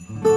Mm-hmm.